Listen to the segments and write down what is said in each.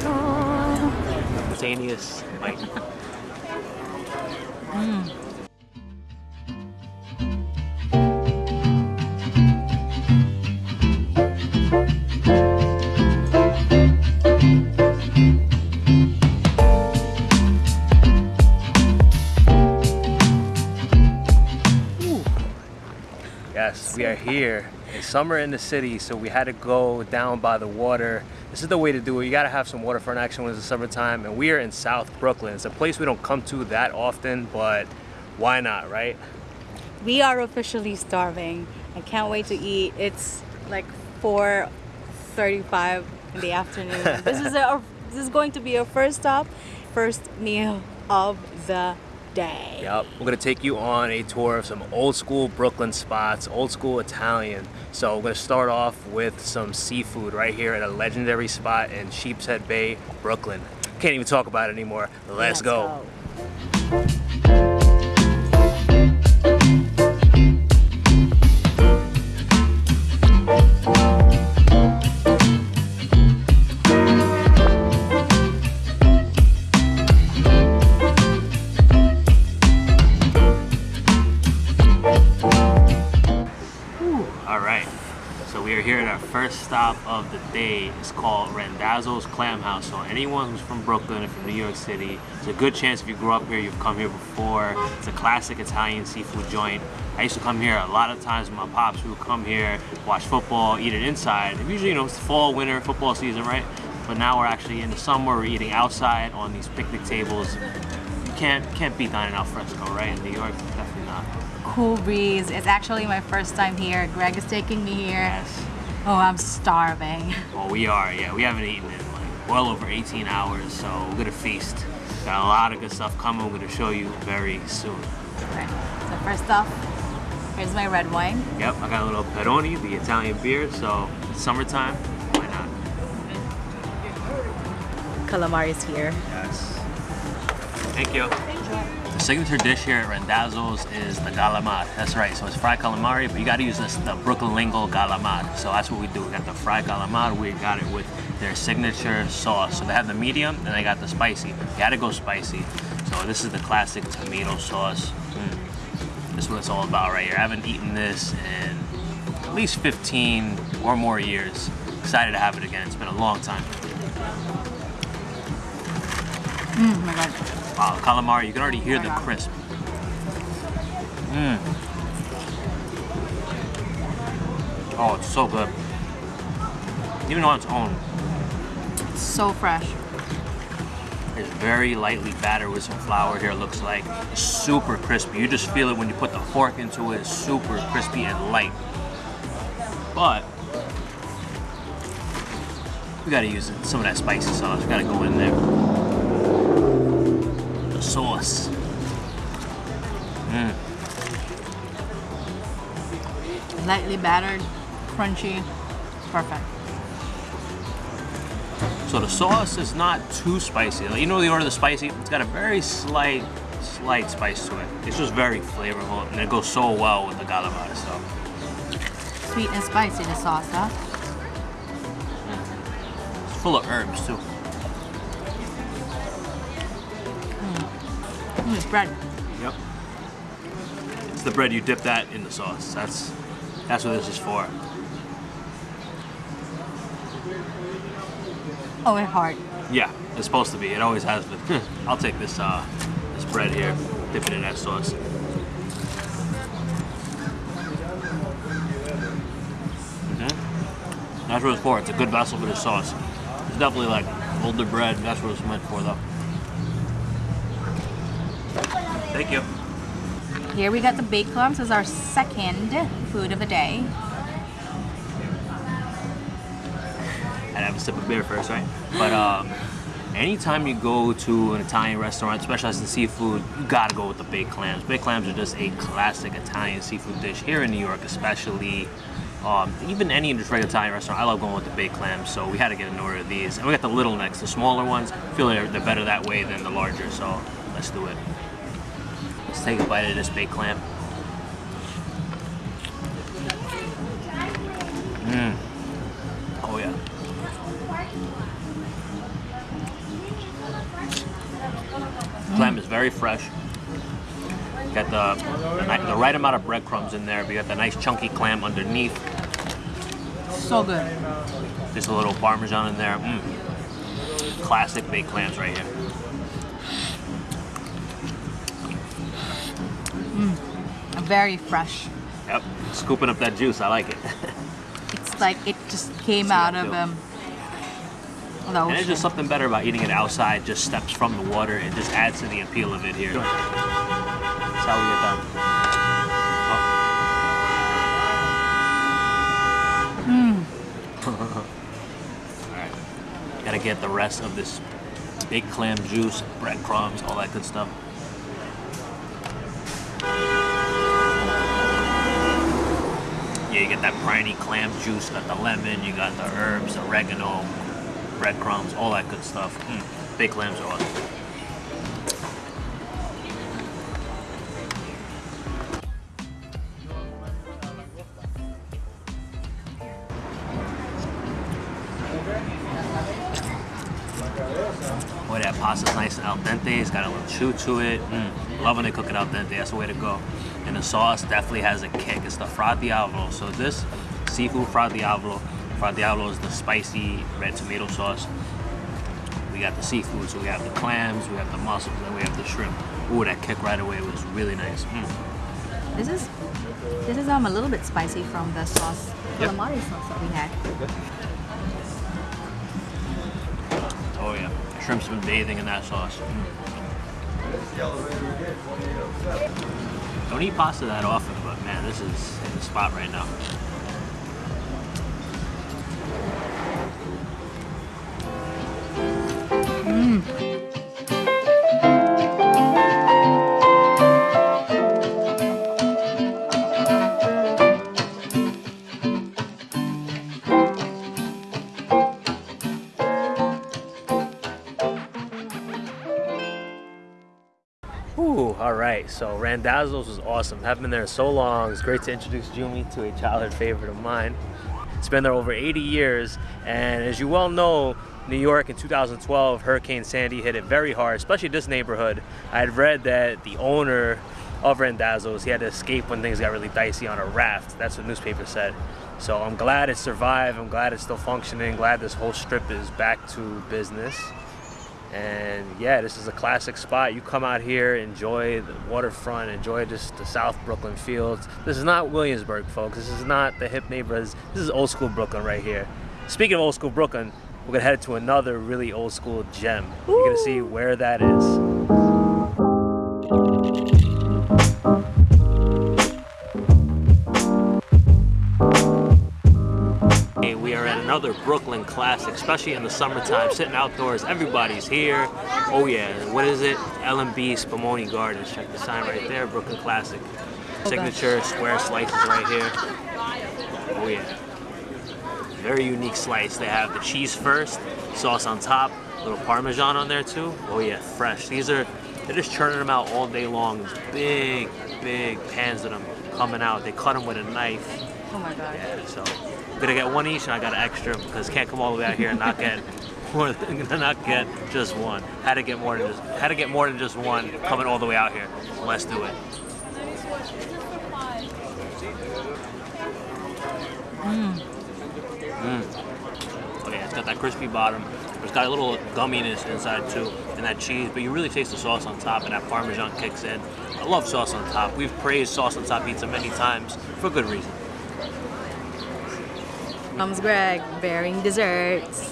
Simultaneous bite. Yes, we are here. Summer in the city, so we had to go down by the water. This is the way to do it. You gotta have some waterfront action when it's the summertime, and we are in South Brooklyn. It's a place we don't come to that often, but why not, right? We are officially starving. I can't wait to eat. It's like 4:35 in the afternoon. this is our this is going to be our first stop, first meal of the day. Yep. We're gonna take you on a tour of some old school Brooklyn spots, old school Italian. So we're gonna start off with some seafood right here at a legendary spot in Sheepshead Bay, Brooklyn. Can't even talk about it anymore. Let's, go. All of the day. It's called Randazzo's Clam House. So anyone who's from Brooklyn or from New York City, it's a good chance if you grew up here, you've come here before. It's a classic Italian seafood joint. I used to come here a lot of times with my pops. We would come here, watch football, eat it inside. And usually, you know, it's fall, winter, football season, right? But now we're actually in the summer, we're eating outside on these picnic tables. You can't can't beat dining al fresco, right? In New York, definitely not. Cool breeze. It's actually my first time here. Greg is taking me here. Yes. Oh, I'm starving. Well, we are, yeah. We haven't eaten in like well over 18 hours, so we're gonna feast. Got a lot of good stuff coming. We're gonna show you very soon. Okay. So first off, here's my red wine. Yep, I got a little Peroni, the Italian beer, so it's summertime, why not? Calamari is here. Yes. Thank you. The signature dish here at Randazzo's is the galamar. That's right, so it's fried calamari, but you gotta use this, the Brooklyn Lingo galamar. So that's what we do. We got the fried calamari, we got it with their signature sauce. So they have the medium, and they got the spicy. You gotta go spicy. So this is the classic tomato sauce. Mm. This is what it's all about right here. I haven't eaten this in at least 15 or more years. Excited to have it again. It's been a long time. Oh my god. Wow, calamari, you can already hear the crisp. Mmm. Oh, it's so good. Even on its own, So fresh. it's very lightly battered with some flour here, looks like. Super crispy. You just feel it when you put the fork into it. It's super crispy and light. But, we gotta use some of that spicy sauce. We gotta go in there. The sauce. Mmm. Lightly battered, crunchy, perfect. So the sauce is not too spicy. Like, you know, the order of the spicy, it's got a very slight, slight spice to it. It's just very flavorful, and it goes so well with the galamar stuff. Sweet and spicy, the sauce, huh? Mm-hmm. It's full of herbs too. Mm, it's bread. Yep. It's the bread you dip that in the sauce. That's that's what this is for. Oh, it's hard. Yeah, it's supposed to be. It always has been. I'll take this uh, this bread here, dip it in that sauce. hmm That's what it's for. It's a good vessel for the sauce. It's definitely like older bread. That's what it's meant for, though. Thank you. Here we got the baked clams as our second food of the day. I'd have a sip of beer first, right? But um, anytime you go to an Italian restaurant, specialized in seafood, you gotta go with the baked clams. Baked clams are just a classic Italian seafood dish here in New York, especially. Um, even any just regular Italian restaurant, I love going with the baked clams, so we had to get an order of these. And we got the little necks, the smaller ones. I feel they're, they're better that way than the larger, so let's do it. Let's take a bite of this big clam. Mmm. Oh yeah. Clam is very fresh. Got the, the, the right amount of breadcrumbs in there. We got the nice chunky clam underneath. So good. Just a little parmesan in there. Mm. Classic baked clams right here. Very fresh. Yep, scooping up that juice. I like it. It's like it just came See out of too. um, the And there's just something better about eating it outside, just steps from the water. It just adds to the appeal of it here. That's how we get done. Oh. Alright. Gotta get the rest of this big clam juice, breadcrumbs, all that good stuff. Yeah, you get that briny clam juice, got the lemon, you got the herbs, oregano, breadcrumbs, all that good stuff. Mm, big clams are awesome. Boy, that pasta's nice and al dente. It's got a little chew to it. Mm, love when they cook it al dente. That's the way to go. And the sauce definitely has a kick. It's the fra diavolo. So this seafood fra diavolo. Fra diavolo is the spicy red tomato sauce. We got the seafood, so we have the clams, we have the mussels, and we have the shrimp. Ooh, that kick right away was really nice. Mm. This is this is um a little bit spicy from the sauce, Yep. calamari sauce that we had. Shrimp's been bathing in that sauce. Don't eat pasta that often, but man, this is in the spot right now. Ooh, all right. So Randazzo's was awesome. Haven't been there in so long. It's great to introduce Jumi to a childhood favorite of mine. It's been there over 80 years, and as you well know, New York in 2012, Hurricane Sandy hit it very hard, especially this neighborhood. I had read that the owner of Randazzo's, he had to escape when things got really dicey on a raft. That's what the newspaper said. So I'm glad it survived. I'm glad it's still functioning. Glad this whole strip is back to business. And yeah, this is a classic spot. You come out here, enjoy the waterfront, enjoy just the South Brooklyn fields. This is not Williamsburg, folks. This is not the hip neighborhoods. This is old school Brooklyn right here. Speaking of old school Brooklyn, we're gonna head to another really old school gem. You're gonna see where that is. Brooklyn classic, especially in the summertime, sitting outdoors. Everybody's here. Oh yeah, what is it? L&B Spumoni Gardens. Check the sign right there, Brooklyn Classic. Signature square slices right here. Oh yeah. Very unique slice. They have the cheese first, sauce on top, little Parmesan on there too. Oh yeah, fresh. These are, they're just churning them out all day long. Big, big pans of them coming out. They cut them with a knife. Oh my god. Yeah, so gonna get one each, and I got an extra because can't come all the way out here and not get more than not get just one. Had to get more than just had to get more than just one coming all the way out here. Let's do it. Mm. Oh yeah, it's got that crispy bottom. It's got a little gumminess inside too, and that cheese. But you really taste the sauce on top, and that Parmesan kicks in. I love sauce on top. We've praised sauce on top pizza many times for good reason. Comes Greg bearing desserts.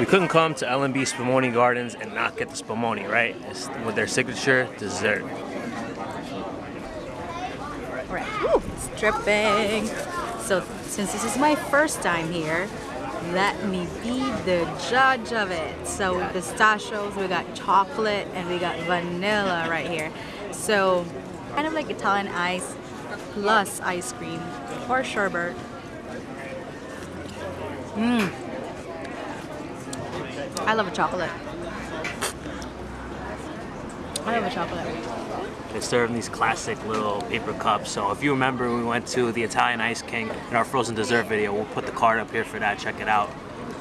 We couldn't come to L&B Spumoni Gardens and not get the Spumoni, right? It's with their signature dessert. Alright, Woo, it's dripping. So since this is my first time here, let me be the judge of it. So pistachios, we got chocolate, and we got vanilla right here. So kind of like Italian ice plus ice cream or sherbet. Mmm. I love a chocolate. I love a chocolate. They serve in these classic little paper cups. So if you remember, we went to the Italian Ice King in our frozen dessert video. We'll put the card up here for that. Check it out.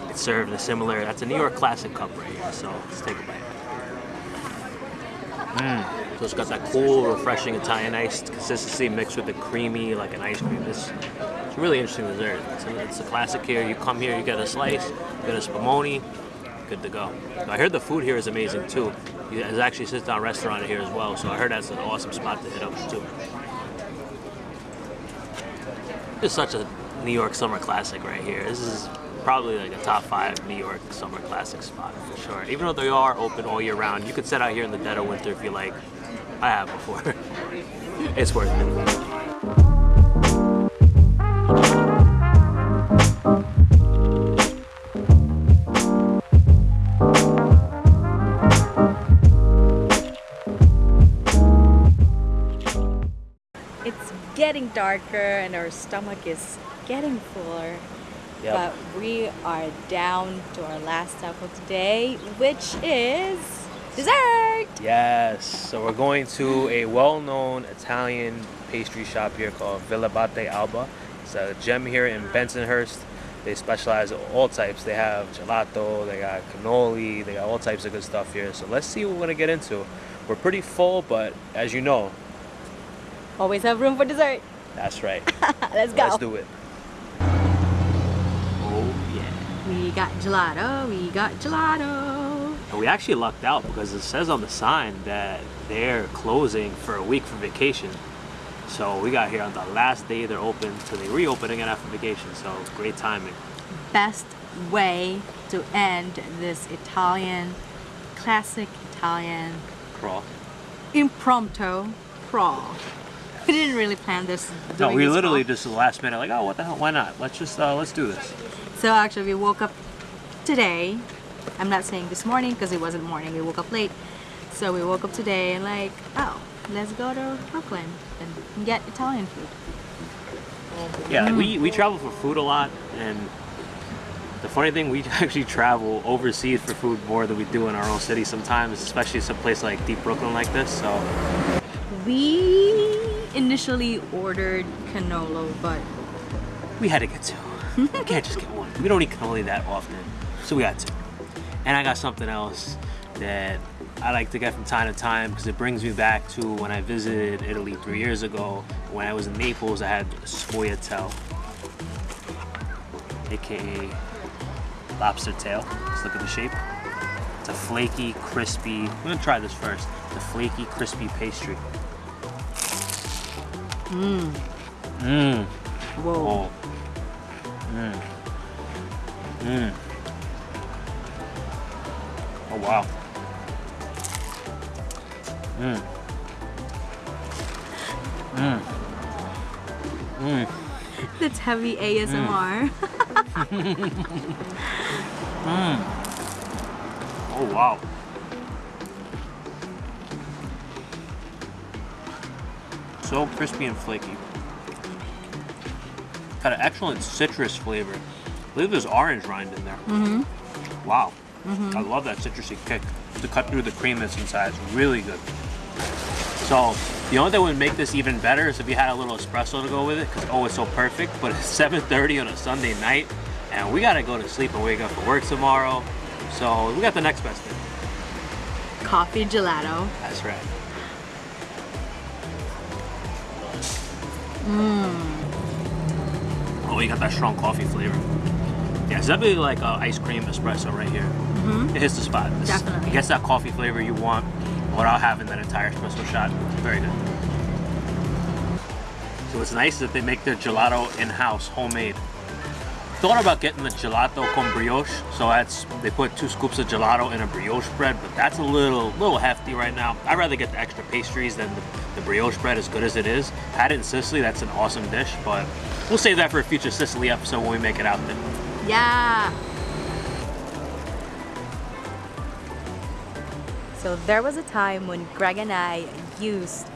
It's served in a similar, that's a New York classic cup right here. So let's take a bite. Mmm. So it's got that cool, refreshing Italian ice consistency mixed with the creamy, like an ice cream. It's, it's really interesting dessert. It's a, it's a classic here. You come here, you get a slice, you get a spumoni, good to go. I heard the food here is amazing too. There's actually a sit-down restaurant here as well, so I heard that's an awesome spot to hit up too. It's such a New York summer classic right here. This is probably like a top five New York summer classic spot for sure. Even though they are open all year round, you could sit out here in the dead of winter if you like. I have before. it's worth it. It's getting darker and our stomach is getting fuller. Yep. But we are down to our last stop of today, which is dessert. Yes, so we're going to a well-known Italian pastry shop here called Villabate Alba. It's a gem here in Bensonhurst. They specialize in all types. They have gelato, they got cannoli, they got all types of good stuff here. So let's see what we're gonna get into. We're pretty full, but as you know, Always have room for dessert. that's right. Let's go. Let's do it. Got gelato. We got gelato. And we actually lucked out because it says on the sign that they're closing for a week for vacation. So we got here on the last day they're open, so they reopen again after vacation. So great timing. Best way to end this Italian, classic Italian Crawl. impromptu crawl. We didn't really plan this. No, we literally crawl. just last minute like, oh, what the hell? Why not? Let's just uh, let's do this. So actually, we woke up today. I'm not saying this morning because it wasn't morning. We woke up late. So we woke up today and like, oh, let's go to Brooklyn and get Italian food. Yeah, like we we travel for food a lot, and the funny thing, we actually travel overseas for food more than we do in our own city sometimes, especially some place like deep Brooklyn like this. So We initially ordered cannolo, but we had to get two. we can't just get one. We don't eat cannoli that often, so we got two. And I got something else that I like to get from time to time because it brings me back to when I visited Italy three years ago. When I was in Naples, I had sfogliatelle, aka lobster tail. Let's look at the shape. It's a flaky, crispy. I'm gonna try this first. The flaky, crispy pastry. Mmm. Mmm. whoa. Oh. Mmm. Oh wow. Mmm. Mmm. Mmm. That's heavy ASMR. Mmm. Mm. Oh wow. So crispy and flaky. Got an excellent citrus flavor. I believe there's orange rind in there. Mm-hmm. Wow. Mm-hmm. I love that citrusy kick to cut through the cream that's inside. It's really good. So the only thing that would make this even better is if you had a little espresso to go with it, because oh, it's so perfect. But it's 7:30 on a Sunday night, and we gotta go to sleep and wake up for work tomorrow. So we got the next best thing. Coffee gelato. That's right. Mmm. Oh, you got that strong coffee flavor. Yeah, it's definitely like uh, ice cream espresso right here. It hits the spot. It's- Definitely. It gets that coffee flavor you want without having that entire espresso shot. Very good. So what's nice is that they make their gelato in-house, homemade. Thought about getting the gelato con brioche, so that's they put two scoops of gelato in a brioche bread, but that's a little little hefty right now. I'd rather get the extra pastries than the, the brioche bread, as good as it is. Had it in Sicily, that's an awesome dish, but we'll save that for a future Sicily episode when we make it out there. Yeah. So there was a time when Greg and I used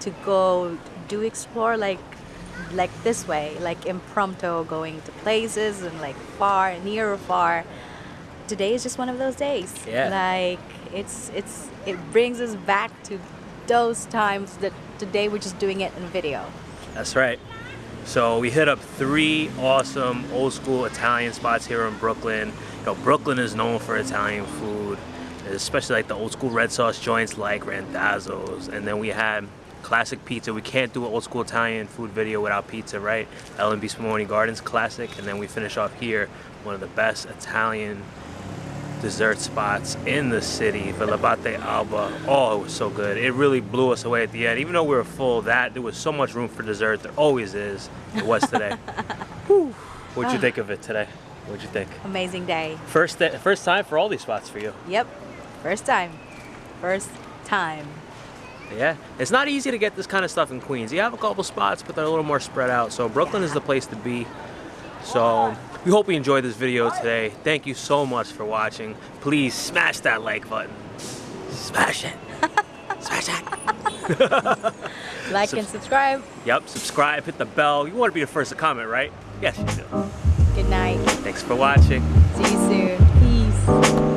to go do explore like like this way, like impromptu going to places and like far, near or far. Today is just one of those days. Yeah. Like it's it's it brings us back to those times that today we're just doing it in video. That's right. So we hit up three awesome old school Italian spots here in Brooklyn. You know, Brooklyn is known for Italian food, especially like the old school red sauce joints like Randazzo's. And then we had classic pizza. We can't do an old school Italian food video without pizza, right? L&B Spumoni Gardens classic. And then we finish off here, one of the best Italian dessert spots in the city, Villabate Alba. Oh, it was so good. It really blew us away at the end. Even though we were full, that there was so much room for dessert. There always is. It was today. What'd you ah. think of it today? What'd you think? Amazing day. First, day, first time for all these spots for you. Yep. First time. First time. Yeah, it's not easy to get this kind of stuff in Queens. You have a couple spots, but they're a little more spread out. So Brooklyn is the place to be. So we hope you enjoyed this video today. Thank you so much for watching. Please smash that like button. Smash it. smash it. like Sub and subscribe. Yep, subscribe, hit the bell. You want to be the first to comment, right? Yes, you do. Good night. Thanks for watching. See you soon. Peace.